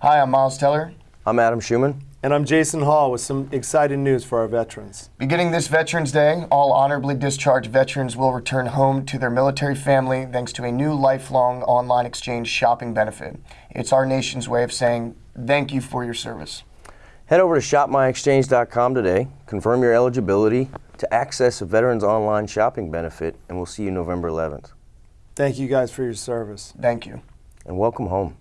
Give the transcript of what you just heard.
Hi, I'm Miles Teller. I'm Adam Schumann. And I'm Jason Hall with some exciting news for our veterans. Beginning this Veterans Day, all honorably discharged veterans will return home to their military family thanks to a new lifelong online exchange shopping benefit. It's our nation's way of saying thank you for your service. Head over to shopmyexchange.com today, confirm your eligibility to access a Veterans Online shopping benefit, and we'll see you November 11th. Thank you guys for your service. Thank you. And welcome home.